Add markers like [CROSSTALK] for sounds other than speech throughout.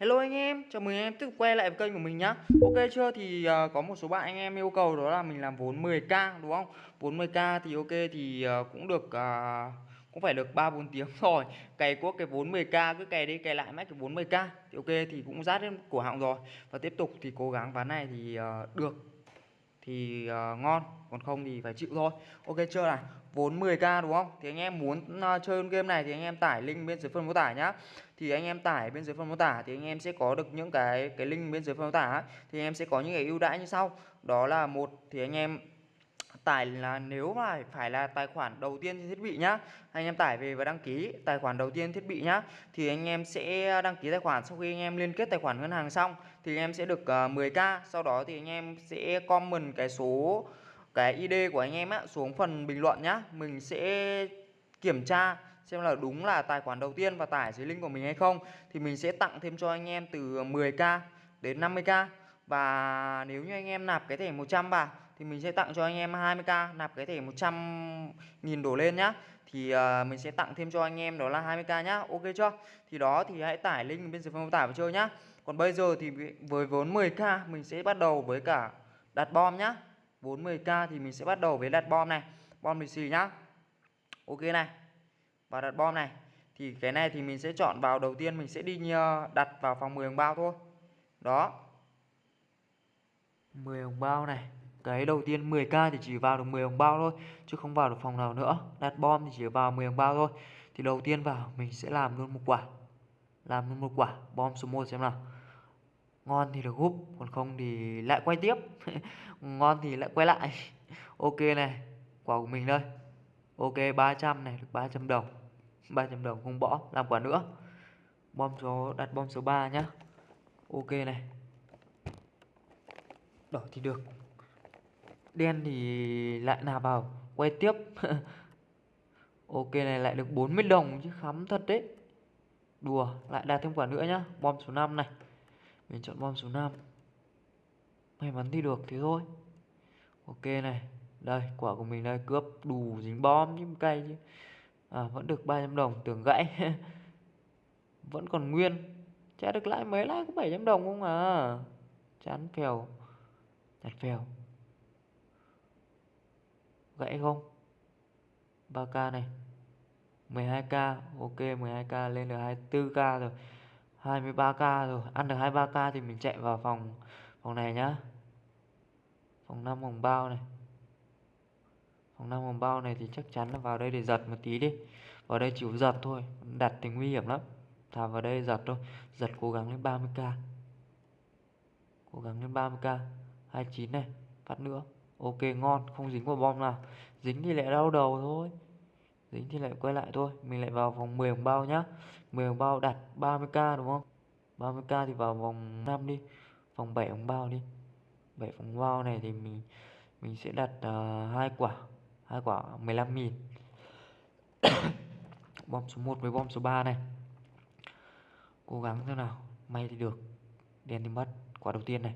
Hello anh em, chào mừng anh em tiếp tục quay lại với kênh của mình nhá Ok chưa thì uh, có một số bạn anh em yêu cầu đó là mình làm vốn 10k đúng không Vốn 10k thì ok thì uh, cũng được uh, cũng phải được 3 4 tiếng [LAUGHS] rồi. Cày quốc cái vốn 10k cứ cày đi cày lại mãi cái vốn 10k thì ok thì cũng rát đến cổ họng rồi. Và tiếp tục thì cố gắng ván này thì uh, được thì uh, ngon, còn không thì phải chịu thôi. Ok chưa này? Vốn 10k đúng không? Thì anh em muốn uh, chơi game này thì anh em tải link bên dưới phần mô tả nhá. Thì anh em tải bên dưới phần mô tả thì anh em sẽ có được những cái cái link bên dưới phần mô tả thì anh em sẽ có những cái ưu đãi như sau. Đó là một thì anh em tải là nếu mà phải là tài khoản đầu tiên trên thiết bị nhá anh em tải về và đăng ký tài khoản đầu tiên thiết bị nhá thì anh em sẽ đăng ký tài khoản sau khi anh em liên kết tài khoản ngân hàng xong thì anh em sẽ được ờ, uh, 10k sau đó thì anh em sẽ comment cái số cái ID của anh em á xuống phần bình luận nhá. Mình sẽ kiểm tra xem là đúng là tài khoản đầu tiên và tải dưới link của mình hay không. Thì mình sẽ tặng thêm cho anh em từ 10k đến 50k và nếu như anh em nạp cái thẻ 100 vào thì mình sẽ tặng cho anh em 20k nạp cái thẻ 100 nghìn đổ lên nhá. Thì uh, mình sẽ tặng thêm cho anh em đó là 20k nhá. Ok chưa? Thì đó thì hãy tải link bên dưới phần mô tả và chơi nhá còn bây giờ thì với vốn 10k mình sẽ bắt đầu với cả đặt bom nhá. Vốn 10k thì mình sẽ bắt đầu với đặt bom này. Bom lì xì nhá. Ok này. Và đặt bom này. Thì cái này thì mình sẽ chọn vào, đầu tiên mình sẽ đi ờ, đặt vào phòng 10 hồng bao thôi. Đó. 10 hồng bao này. Cái đầu tiên 10k thì chỉ vào được 10 hồng bao thôi, chứ không vào được phòng nào nữa. Đặt bom thì chỉ vào 10 hồng bao thôi. Thì đầu tiên vào, mình sẽ làm luôn một quả. Làm luôn một quả. Bom số 1 xem nào ngon thì được húp, còn không thì lại quay tiếp. [LAUGHS] Ngon thì lại quay lại. [LAUGHS] Ok này, quả của mình đây ok 300 này, được 300 đồng. 300 đồng không bỏ, làm quả nữa. Bom số, đặt bom số 3 nhá. Ok này. Đỏ thì được. Đen thì lại nạp vào, quay tiếp. [LAUGHS] Ok này, lại được 40 đồng chứ khắm thật đấy. Đùa, lại đạt thêm quả nữa nhá. Bom số 5 này mình chọn bom số 5 may mắn thì được, thế thôi. Ok này, đây, quả của mình đây, cướp đủ dính bom nhưng cay chứ. À vẫn được 300 đồng, tưởng gãy. [LAUGHS] Vẫn còn nguyên. Trả được lại mấy lại có 700 đồng không à? Chán phèo. Chặt phèo. Gãy không? 3k này. 12k ok 12k lên được 24k rồi. 23k rồi, ăn được 23k thì mình chạy vào phòng phòng này nhá. Phòng 5 hồng bao này. Phòng 5 hồng bao này thì chắc chắn là vào đây để giật một tí đi. Vào đây chịu giật thôi, đặt thì nguy hiểm lắm. Thả vào đây giật thôi. Giật cố gắng lên 30k cố gắng lên 30k 29 này phát nữa. Ok, ngon, không dính vào bom nào. Dính thì lại đau đầu thôi dính thì lại quay lại thôi. Mình lại vào vòng 10 hồng bao nhá. 10 hồng bao đặt 30k đúng không? 30k thì vào vòng 5 đi. Vòng 7 hồng bao đi. 7 hồng bao này thì mình mình sẽ đặt uh, hai quả. Hai quả 15 nghìn. [COUGHS] Bom số 1 với bom số 3 này. Cố gắng thế nào. May thì được. Đen thì mất. Quả đầu tiên này.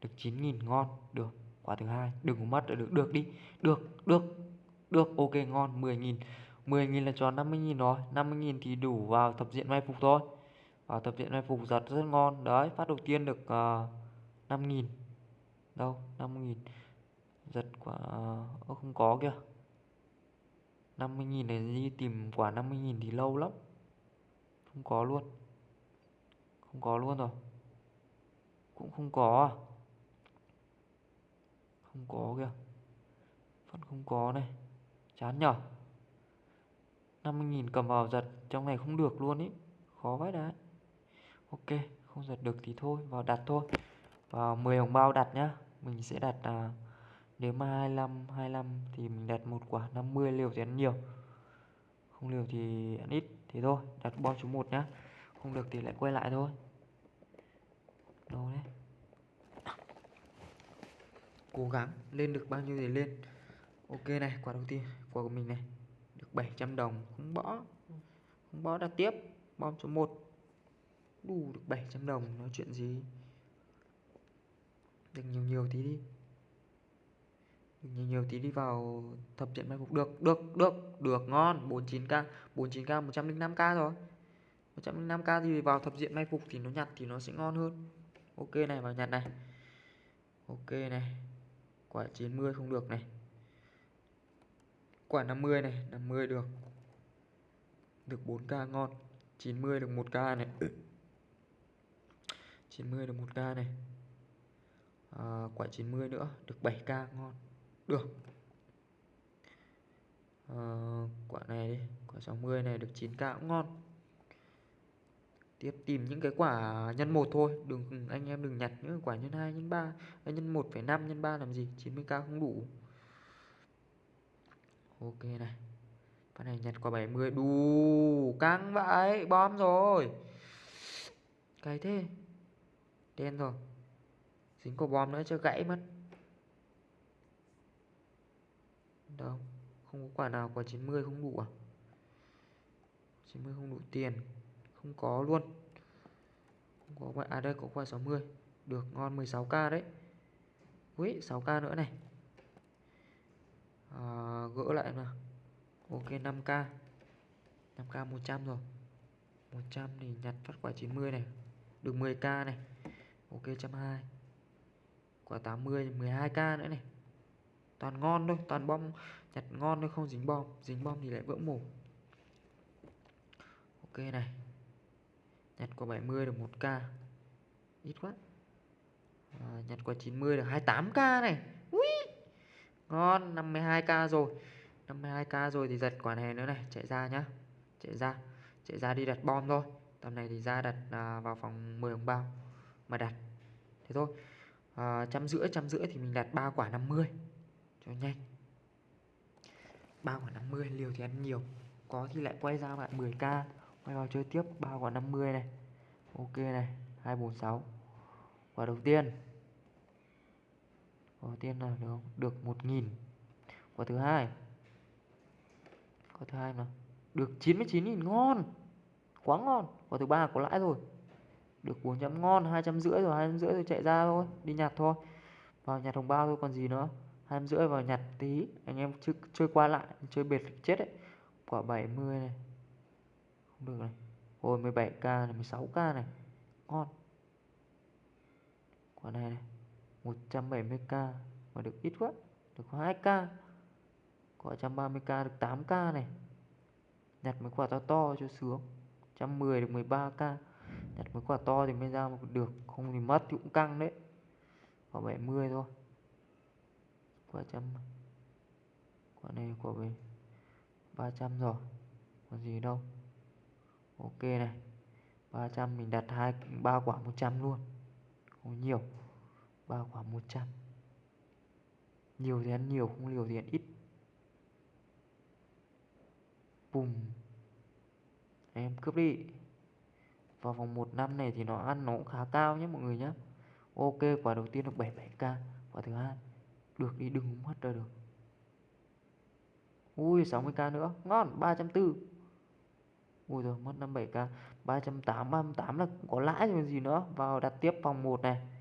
Được 9.000 ngon. Được. Quả thứ hai. Đừng có mất. Được được đi. Được được được ok ngon 10.000 10.000 là tròn 50.000 rồi. 50.000 thì đủ vào thập diện may phục thôi. Vào thập diện may phục giật rất ngon. Đấy phát đầu tiên được ờ, uh, 5.000 đâu 5.000 giật quả uh, không có kìa. 50.000 này đi tìm quả 50.000 thì lâu lắm. Không có luôn. Không có luôn rồi. Cũng không có à? Không có kìa. Vẫn không có này chán nhở? 50.000 cầm vào giật trong này không được luôn ý. Khó vãi đấy ok không giật được thì thôi vào đặt thôi. Vào 10 hồng bao đặt nhá. Mình sẽ đặt à, nếu mà 25 25 thì mình đặt một quả 50 liều thì ăn nhiều. Không liều thì ăn ít thế thôi đặt bom số 1 nhá. Không được thì lại quay lại thôi. Đâu đấy? Cố gắng lên được bao nhiêu thì lên ok này, quả đầu tiên, quả của mình này. Được 700 đồng, không bỏ. Không bỏ, đặt tiếp. Bom số 1 đủ được 700 đồng, nói chuyện gì? Được nhiều nhiều tí đi. Được nhiều nhiều tí đi vào thập trận mai phục. Được được được được, ngon. 49k 49k 105k rồi. 105k thì vào thập diện may phục thì nó nhặt thì nó sẽ ngon hơn. Ok này, vào nhặt này. Ok này. Quả 90 không được này quả 50 này 50 được. Được 4k ngon. 90 được 1k này. 90 được 1k này. À, quả 90 nữa được 7k ngon. Được. À, quả này đi quả 60 này được 9k cũng ngon. Tiếp tìm những cái quả nhân một thôi. Đừng anh em đừng nhặt những quả nhân 2 nhân 3 nhân 1,5 nhân 3 làm gì? 90k không đủ ok này. Phát này nhặt quả 70 đù, căng vậy bom rồi. Cái thế. Đen rồi. Dính quả bom nữa cho gãy mất. Đâu, không có quả nào quả 90 không đủ à? 90 không đủ tiền. Không có luôn. Không có à đây, có quả 60 được, ngon 16k đấy. Ui 6k nữa này à, gỡ lại nào. Ok 5k 5k 100 rồi. 100 thì nhặt phát quả 90 này. Được 10k này. Ok 120 quả 80 12k nữa này. Toàn ngon thôi toàn bom. Nhặt ngon thôi không dính bom. Dính bom thì lại vỡ mổ. Ok này. Nhặt quả 70 được 1k ít quá. À, nhặt quả 90 được 28k này. Ui! Ngon 52k rồi. 52k rồi thì giật quả này nữa này chạy ra nhá. Chạy ra chạy ra đi đặt bom thôi. Tầm này thì ra đặt à, vào phòng 10 đồng bao mà đặt. Thế thôi. À, trăm rưỡi trăm rưỡi thì mình đặt ba quả 50 cho nhanh. Ba quả 50 liều thì ăn nhiều. Có thì lại quay ra bạn 10k quay vào chơi tiếp ba quả 50 này. Ok này 246 quả đầu tiên quả đầu tiên là được được 1000 quả thứ hai. Quả thứ hai mà. Được 99.000 ngon. Quá ngon. Quả thứ ba có lãi rồi. Được 400 ngon. hai trăm rưỡi rồi hai rưỡi rồi chạy ra thôi. Đi nhặt thôi. Vào nhặt hồng bao thôi còn gì nữa? hai rưỡi vào nhặt tí. Anh em chơi, chơi qua lại chơi bệt chết đấy. Quả 70 này. Không được này. Ôi 17k này 16k này. Ngon. Quả này này. 170k Mà được ít quá, Được 2k có 130k được 8k này. Nhặt mấy quả to to cho sướng. 110 được 13k Nhặt mấy quả to thì mới ra được Không thì mất thì cũng căng đấy. Quả 70 thôi. Quả trăm Quả này quả về 300 rồi. Còn gì đâu. Ok này. 300 mình đặt hai ba quả 100 luôn. Không nhiều ba quả 100 nhiều thì ăn nhiều, không liều thì ăn ít. Bùm. Em cướp đi. Vào vòng 1 năm này thì nó ăn nó cũng khá cao nhé mọi người nhé ok, quả đầu tiên được 77k quả thứ hai, được đi đừng mất ra được. Ui 60k nữa. Ngon 340 Ui rồi mất 57k 380 38 là có lãi rồi gì nữa. Vào đặt tiếp vòng 1 này.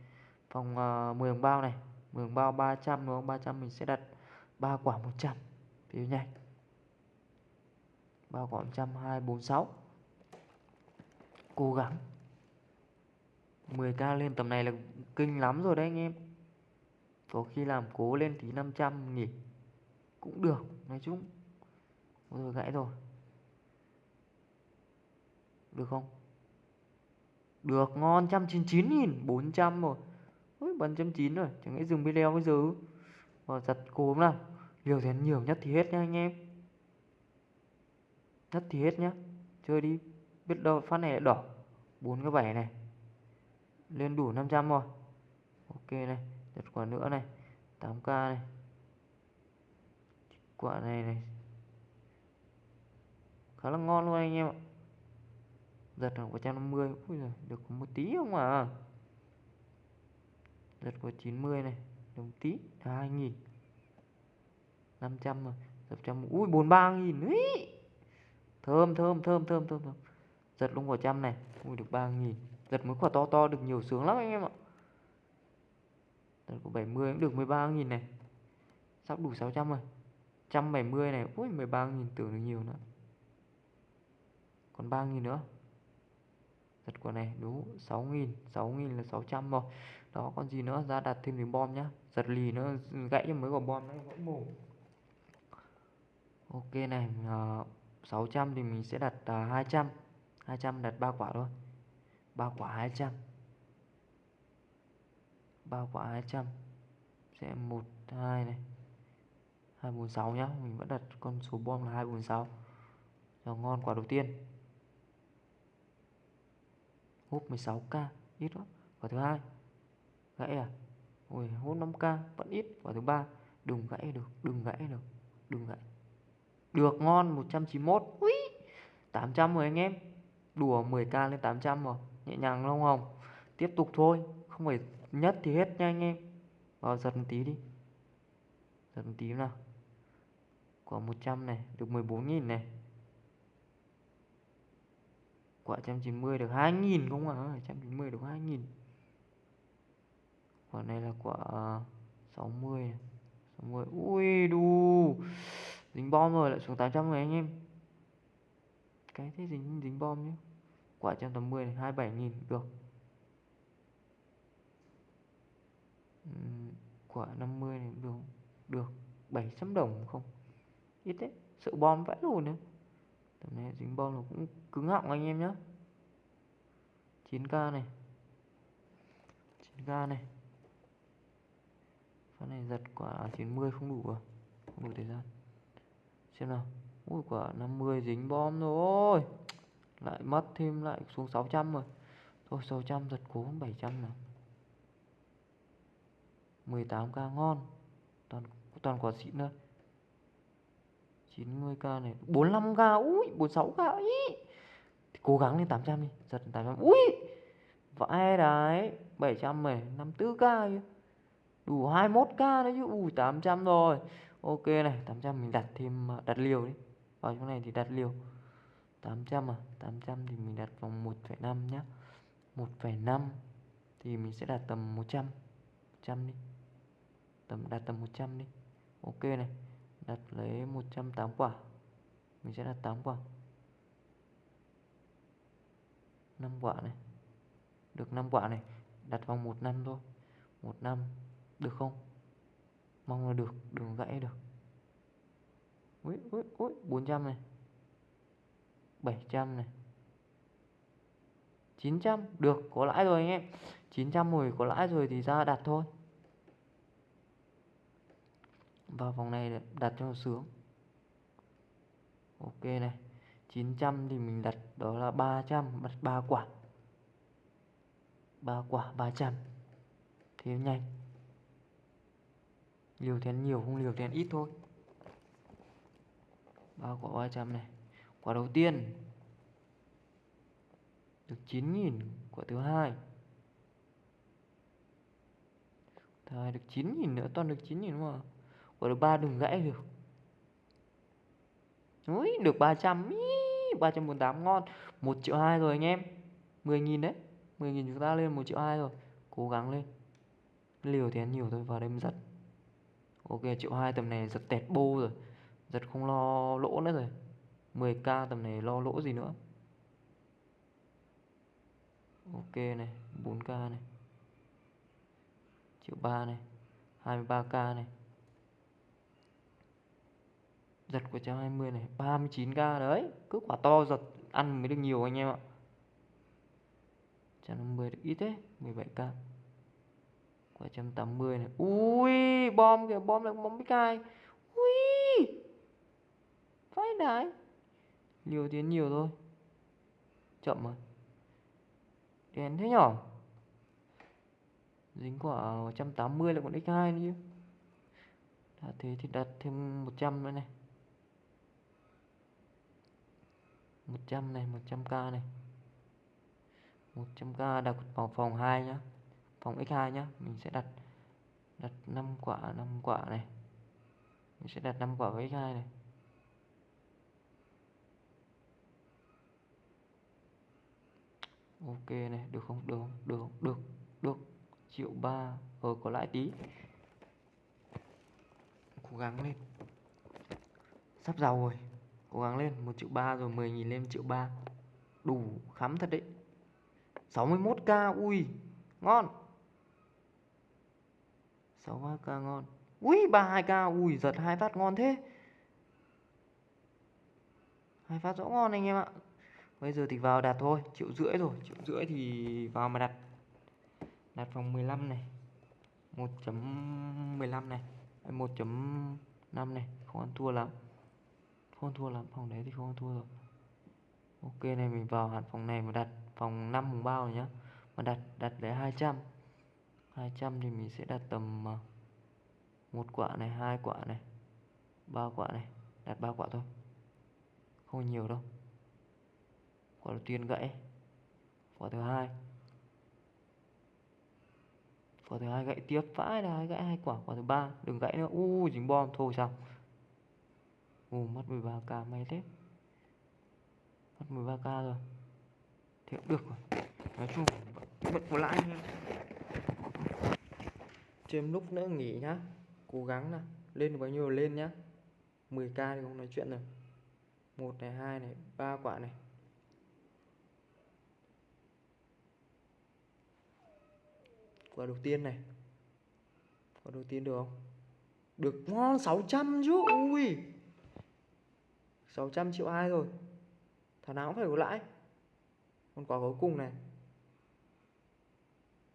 Phòng ờ, uh, 10 bao này. 10 bao 300 đúng không? 300 mình sẽ đặt 3 quả 100 Phiếu nhanh 3 quả 100 2, 4, 6 Cố gắng. 10k lên. Tầm này là kinh lắm rồi đấy anh em. Có khi làm cố lên tí 500 nghỉ. Cũng được Nói chung. Rồi gãy rồi. Được không? Được, ngon, 199 nghìn 400 rồi. Ôi, bắn chấm chín rồi Chẳng lẽ dừng video bây giờ. Và giật cốm nào Liều thì nhiều nhất thì hết nha anh em. Nhất thì hết nhá. Chơi đi. Biết đâu phát này lại đỏ. 4 cái 7 này. Lên đủ 500 rồi. Ok này Giật quả nữa này. 8k này. Quả này này. Khá là ngon luôn anh em ạ. Giật là 150 ui giời, được một tí không à? Giật của 90 này, đồng tí, là 2 nghìn. 500 rồi giật trăm, ui 43.000 ấy thơm thơm thơm thơm thơm thơm. Giật luôn quả trăm này, ui, được 3.000 giật mấy quả to to, được nhiều sướng lắm anh em ạ. Giật của 70 cũng được 13.000 này. Sắp đủ 600 rồi. 170 này, ui 13.000 tưởng được nhiều nữa. Còn 3.000 nữa. Giật quả này, đúng 6.000 6.000 là 600 rồi đó còn gì nữa? Ra đặt thêm miếng bom nhá. Giật lì nó gãy cho mấy quả bom nó vẫn mổ. Ok này à, uh, 600 thì mình sẽ đặt uh, 200 200 đặt ba quả thôi. Ba quả 200 ba quả 200 sẽ 1 2 này. 246 nhá. Mình vẫn đặt con số bom là 246 rồi ngon quả đầu tiên. Húp 16k ít quá quả thứ hai gãy à? Ui hút 5k vẫn ít. Quả thứ ba đừng gãy được đừng gãy được đừng gãy. Được ngon 191 ui 800 rồi anh em. Đùa 10k lên 800 rồi nhẹ nhàng không tiếp tục thôi không phải nhất thì hết nha anh em. Vào giật một tí đi. Giật một tí nào. Quả 100 này được 14.000 này. Quả 190 được 2.000 không à 190 được 2.000 quả này là quả ờ, 60 này. 60 ui, đù. Dính bom rồi, lại xuống 800 rồi anh em. Cái thế dính dính bom nhé quả 180 này 27 nghìn, được. Quả 50 này, được được. 700 đồng không? Ít đấy sợ bom vãi luôn nữa tầm này dính bom nó cũng cứng họng anh em nhé 9k này. 9k này. Phát này giật quả 90 không đủ à? Không đủ thời gian. Xem nào. Ui, quả 50 dính bom rồi. Lại mất thêm, lại xuống 600 rồi. Thôi 600 giật cố 700 nào. 18k ngon. Toàn toàn quả xịn thôi. 90k này. 45k ui 46k ý. Cố gắng lên 800 đi. Giật 800 ui. Vãi đấy 700 này. 54k chứ đủ 21k đấy chứ. Ui 800 rồi. Ok này 800 mình đặt thêm à, đặt liều đi. Vào chỗ này thì đặt liều. 800 à? 800 thì mình đặt vòng 1,5 nhá. 1,5 thì mình sẽ đặt tầm 100 100 đi. Tầm đặt tầm 100 đi. Ok này đặt lấy 108 quả. Mình sẽ đặt 8 quả. 5 quả này. Được 5 quả này. Đặt vòng 1 năm thôi. 1 năm được không? Mong là được, đừng gãy được. Ui ui ui 400 này. 700 này. 900 được, có lãi rồi anh em. 900 rồi, có lãi rồi thì ra đặt thôi. Vào vòng này đặt cho sướng. Ok này 900 thì mình đặt, đó là 300 đặt 3 quả. 3 quả 300 thế nhanh liều thì nhiều không liều thì ít thôi. Ba quả 300 này. Quả đầu tiên được 9.000 quả thứ hai. Thôi được 9.000 nữa toàn được 9.000 mà. Quả thứ ba đừng gãy được. Úi, được 300 Ý, 348 ngon. 1 triệu 2 rồi anh em. 10.000 đấy. 10.000 chúng ta lên 1 triệu 2 rồi. Cố gắng lên. Liều thì ăn nhiều thôi vào đây mới giật Ok, triệu 2 tầm này giật tẹt bô rồi. Giật không lo lỗ nữa rồi. 10k tầm này lo lỗ gì nữa. Ok này 4k này. Triệu 3 này 23k này. Giật của 120 này 39k đấy. Cứ quả to giật, ăn mới được nhiều anh em ạ. 150 được ít thế 17k 380 này. Ui, bom kìa, bom lại bom bích ai. Ui phải đấy Liều tiến nhiều thôi. Chậm rồi Đèn thế nhỏ Dính quả 180 là còn x2 nữa chứ. Đã thế thì đặt thêm 100 nữa này. 100 này 100k này. 100k đặt vào phòng 2 nhá phòng x2 nhá, mình sẽ đặt đặt 5 quả 5 quả này. Mình sẽ đặt 5 quả với x2 này. Ok này, được không? Được được được được. Triệu ba ờ có lãi tí. Cố gắng lên. Sắp giàu rồi. Cố gắng lên, một triệu ba rồi 10 nghìn lên triệu ba. Đủ khắm thật đấy. 61k ui, ngon. 6 k ngon. Ui 32k ui, giật hai phát ngon thế. Hai phát rõ ngon anh em ạ. Bây giờ thì vào đặt thôi, triệu rưỡi rồi. Triệu rưỡi thì vào mà đặt. Đặt phòng 15 này. 1.15 này. 1.5 này. Không ăn thua lắm. Không ăn thua lắm, phòng đấy thì không ăn thua rồi. Ok, này mình vào hẳn phòng này mà đặt. Phòng 5 phòng bao rồi nhá. Mà đặt đặt lấy 200 200 thì mình sẽ đặt tầm ờ, một quả này, hai quả này, ba quả này, đặt ba quả thôi. Không nhiều đâu. Quả đầu tiên gãy, quả thứ hai. Quả thứ hai gãy tiếp vãi là gãy hai quả quả thứ ba, đừng gãy nữa. U, dính bom, thôi xong. U, mất 13k may thế. Mất 13k rồi. Thì cũng được rồi. Nói chung vẫn có lãi nha thêm lúc nữa nghỉ nhá, cố gắng nào, lên được bao nhiêu lên nhá. 10k thì không nói chuyện rồi. Một này, hai này, ba quả này. Quả đầu tiên này. Quả đầu tiên được không? Được, ngon 600 chứ, ui. 600 triệu hai rồi. Thằng nào cũng phải có lãi. Còn quả cuối cùng này.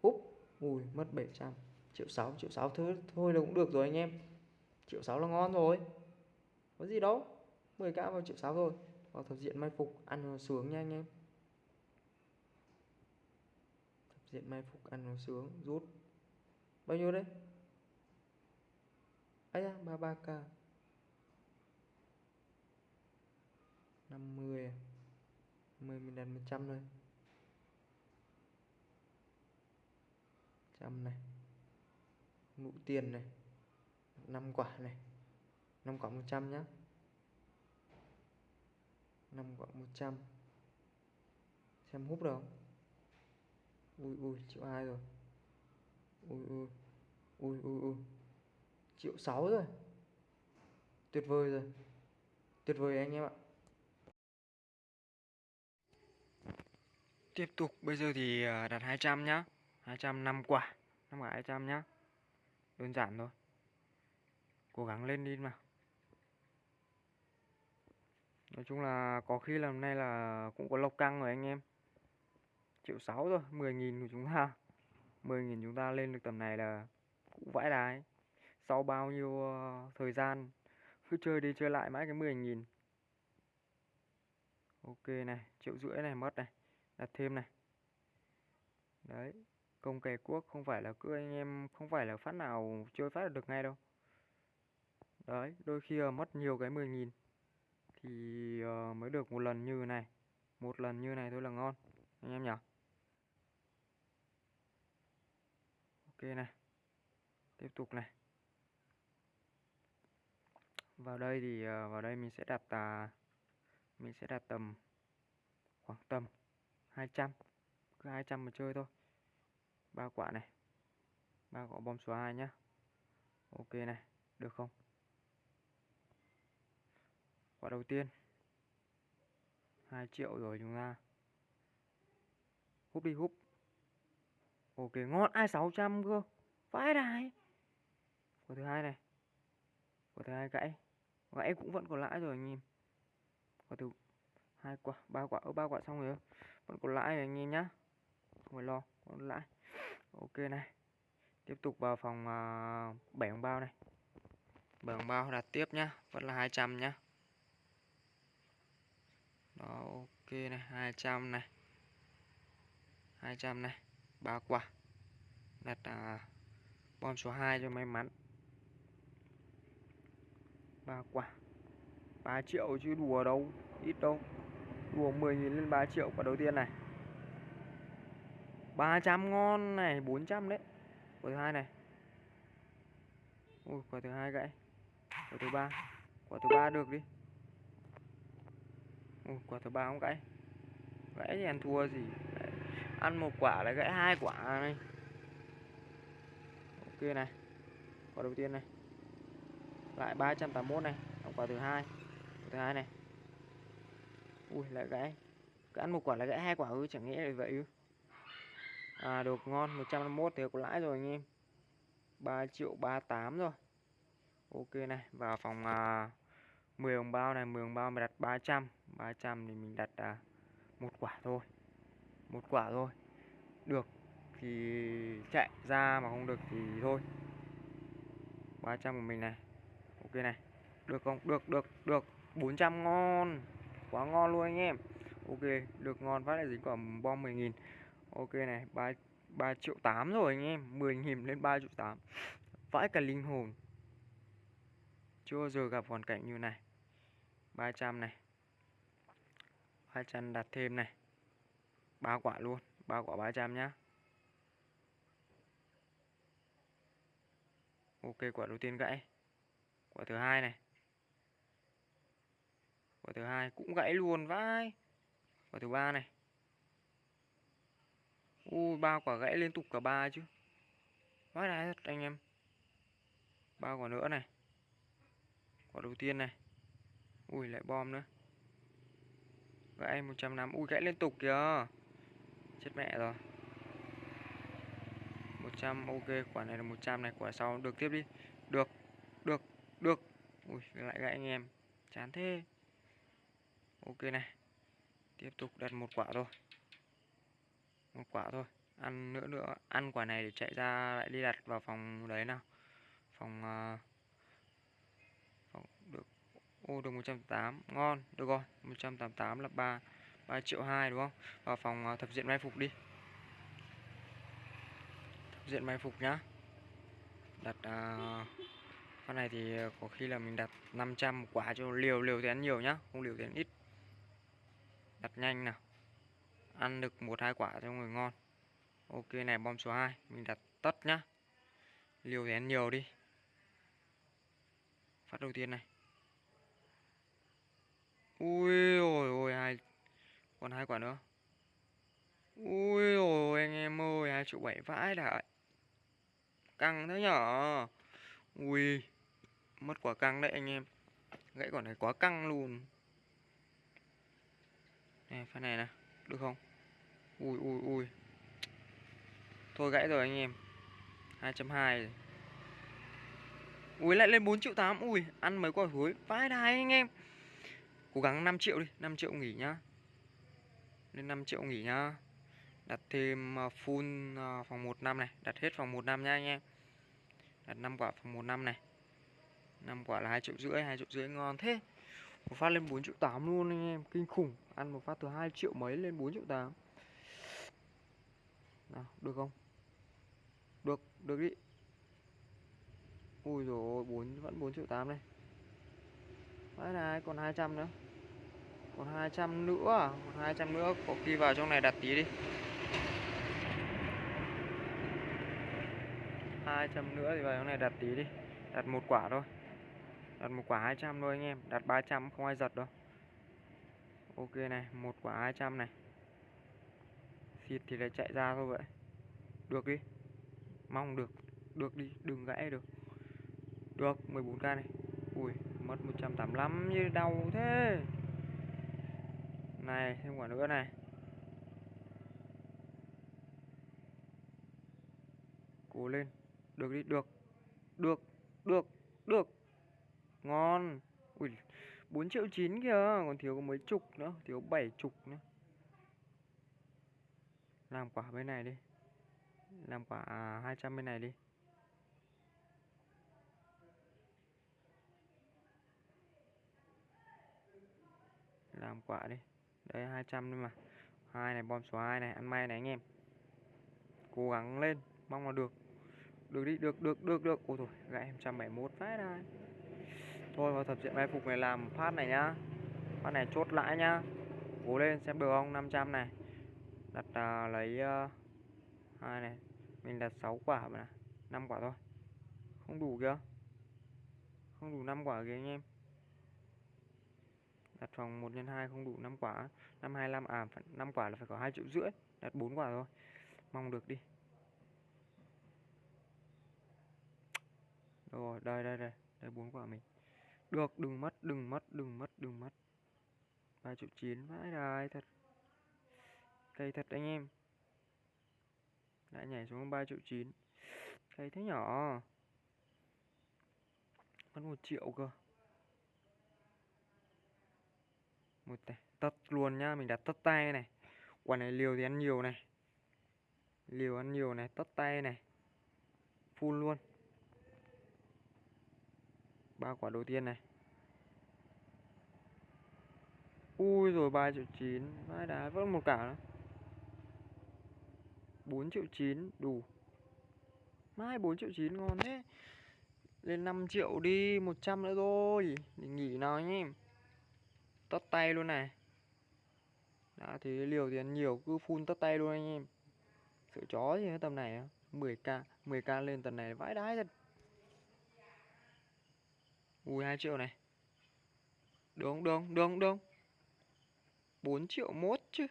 Úp, ui, mất 700 triệu sáu triệu sáu thôi, thôi là cũng được rồi anh em. Triệu sáu là ngon rồi. Có gì đâu. 10k vào triệu sáu rồi vào thập diện mai phục ăn nó sướng nha anh em. Thập diện mai phục ăn nó sướng rút. Bao nhiêu đấy ấy da 33k 50 10 mình đặt 100 thôi. 100 này nụ tiền này 5 quả này 5 quả 100 nhé 5 quả 100 xem hút được không? Ui ui, triệu hai rồi. Ui ui ui ui ui. Triệu sáu rồi. Tuyệt vời rồi. Tuyệt vời anh em ạ. Tiếp tục, bây giờ thì à, đặt 200 nhá. 200 năm quả. 5 quả 200 nhá đơn giản thôi. Cố gắng lên đi mà. Nói chung là có khi là hôm nay là cũng có lộc căng rồi anh em. Triệu sáu rồi 10.000 của chúng ta. 10.000 chúng ta lên được tầm này là cũng vãi đái. Sau bao nhiêu ờ, thời gian cứ chơi đi chơi lại mãi cái 10.000 ok này, triệu rưỡi này, mất này, đặt thêm này. Đấy công kè quốc không phải là cứ anh em không phải là phát nào chơi phát được ngay đâu. Đấy đôi khi là mất nhiều cái 10.000 thì uh, mới được một lần như này. Một lần như này thôi là ngon anh em nhỉ? Ok này tiếp tục này. Vào đây thì uh, vào đây mình sẽ đặt uh, mình sẽ đặt tầm khoảng tầm 200 cứ 200 mà chơi thôi ba quả này. Ba quả bom số 2 nhá. Ok này, được không? Quả đầu tiên. 2 triệu rồi chúng ta. Húp đi, húp. Ok, ngon. Ai 600 cơ. Vãi đài. Quả thứ hai này. Quả thứ hai gãy. Gãy cũng vẫn còn lãi rồi anh em. Quả thứ hai quả, ba quả. Ở ba quả xong rồi. Vẫn còn lãi anh em nhá. Không phải lo còn lãi ok này. Tiếp tục vào phòng uh, 7 hồng bao này. 7 hồng bao đặt tiếp nhá vẫn là 200 nhá. Đó ok này 200 này. 200 này ba quả. Đặt à, uh, bom số 2 cho may mắn. Ba quả. 3 triệu chứ đùa đâu ít đâu. Đùa 10.000 lên 3 triệu quả đầu tiên này. 300 ngon này 400 đấy. Quả thứ hai này. Ui, quả thứ hai gãy. Quả thứ ba. Quả thứ ba được đi. Ui, quả thứ ba không gãy. Gãy thì ăn thua gì? Gãy. ăn một quả là gãy hai quả này. Ok này. Quả đầu tiên này. Lại 381 này. Quả thứ hai. Quả thứ hai này. Ui, lại gãy. Cứ ăn một quả là gãy hai quả ư, chẳng nghĩa là vậy ư. À được ngon 151 thì có lãi rồi anh em. 3 triệu 38 rồi. Ok này vào phòng à, 10 hồng bao này 10 hồng bao mình đặt 300 300 thì mình đặt à, một quả thôi. Một quả thôi. Được thì chạy ra mà không được thì thôi. 300 của mình này. Ok này. Được không? Được được được. 400 ngon. Quá ngon luôn anh em. Ok được ngon phát lại dính quả bom 10.000 ok này 3 3 triệu 8 rồi anh em 10.000 lên 3 triệu 8 vãi cả linh hồn. Chưa bao giờ gặp hoàn cảnh như này. 300 này. 200 đặt thêm này. Ba quả luôn, ba quả 300 nhá. Ok, quả đầu tiên gãy. Quả thứ hai này. Quả thứ hai cũng gãy luôn, vãi. Quả thứ ba này ui ba quả gãy liên tục cả ba chứ. Vãi đái thật anh em. Ba quả nữa này. Quả đầu tiên này. Ui, lại bom nữa. Gãy 150 ui, gãy liên tục kìa. Chết mẹ rồi. 100 ok, quả này là 100 này. Quả sau được tiếp đi. Được được được. Ui, lại gãy anh em. Chán thế. Ok này. Tiếp tục đặt một quả thôi một quả thôi. Ăn nữa nữa. Ăn quả này để chạy ra lại đi đặt vào phòng đấy nào. Phòng uh, phòng được. Ô được 108 ngon. Được rồi. 188 là 3 3 triệu 2 đúng không? Vào phòng uh, thập diện may phục đi. Thập diện may phục nhá. Đặt uh, con này thì có khi là mình đặt 500 quả cho liều. Liều thì ăn nhiều nhá. Không liều thì ăn ít. Đặt nhanh nào ăn được một hai quả cho người ngon. Ok, này, bom số 2 mình đặt tất nhá. Liều thì ăn nhiều đi. Phát đầu tiên này. Ui, ôi ôi, hai còn hai quả nữa. Ui, ôi anh em ơi, hai triệu bảy vãi đại căng thế nhở? Ui, mất quả căng đấy anh em. Gãy quả này quá căng luôn. Này, phát này nè được không? Ui ui ui. Thôi gãy rồi anh em. 2.2 ui, lại lên 4 triệu 8 ui, ăn mấy quả hối. Vãi đài anh em. Cố gắng 5 triệu đi 5 triệu nghỉ nhá. Lên 5 triệu nghỉ nhá. Đặt thêm à, full à, phòng 1 năm này. Đặt hết phòng 1 năm nha anh em. Đặt 5 quả phòng 1 năm này. 5 quả là 2 triệu rưỡi 2 triệu rưỡi ngon thế. Một phát lên 4 triệu 8 luôn anh em. Kinh khủng ăn một phát từ 2 triệu mấy lên 4 triệu 8 nào, được không? Được được đi. Ui rồi bốn, vẫn 4 triệu 8 đây. Đấy này, còn 200 nữa. Còn 200 nữa à? còn 200 nữa, có khi vào trong này đặt tí đi. 200 nữa thì vào trong này đặt tí đi. Đặt một quả thôi. Đặt một quả 200 thôi anh em. Đặt 300 không ai giật đâu ok này, một quả 200 này. Xịt thì lại chạy ra thôi vậy. Được đi. Mong được. Được đi, đừng gãy được. Được 14k này. Ui, mất 185 như đau thế. Này, thêm quả nữa này. Cố lên. Được đi, được. Được được được. Ngon. Ui 4 triệu 9 kìa còn thiếu có mấy chục nữa, thiếu 7 chục nữa. Làm quả bên này đi. Làm quả 200 bên này đi. Làm quả đi. Đây 200 thôi mà. Hai này, bom số 2 này, ăn may này anh em. Cố gắng lên, mong là được. Được đi, được được được được. Ôi thôi gãy 171 phát này thôi vào thập diện mai phục này làm phát này nhá. Phát này chốt lãi nhá. Cố lên xem được không? 500 này. Đặt à, lấy uh, hai này. Mình đặt 6 quả mà này 5 quả thôi. Không đủ kìa. Không đủ 5 quả kìa anh em. Đặt phòng 1 x 2 không đủ 5 quả. 525 à 5 quả là phải có 2 triệu rưỡi. Đặt 4 quả thôi. Mong được đi. Rồi đây đây đây. Đây 4 quả mình được, đừng mất đừng mất đừng mất đừng mất. Ba triệu chín, vãi đài thật. Cây thật anh em. Lại nhảy xuống 3 triệu chín. Cây thế nhỏ. Mất một triệu cơ. Một tay, tất luôn nhá, mình đặt tất tay này. Quả này liều thì ăn nhiều này. Liều ăn nhiều này, tất tay này. Full luôn ba quả đầu tiên này. Ui rồi, ba triệu chín. Vãi đá vẫn một cả nữa. Bốn triệu chín, đủ. Mai bốn triệu chín ngon thế. Lên 5 triệu đi 100 nữa thôi. Để nghỉ nào nhé. Tất tay luôn này. Đã thế liều tiền nhiều, cứ phun tất tay luôn anh em. Sợ chó gì tầm này 10k 10k lên tầm này, vãi đái thật ui 2 triệu này. Đúng đúng đúng đúng 4 triệu mốt chứ.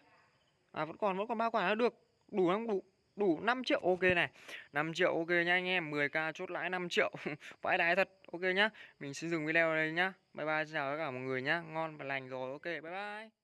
À vẫn còn vẫn còn ba quả nữa được. Đủ không? Đủ đủ 5 triệu. Ok này. 5 triệu ok nha anh em. 10k chốt lãi 5 triệu. [LAUGHS] Vãi đái thật. Ok nhá. Mình xin dừng video ở đây nhá. Bye bye, xin chào tất cả mọi người nhá. Ngon và lành rồi. Ok, bye bye.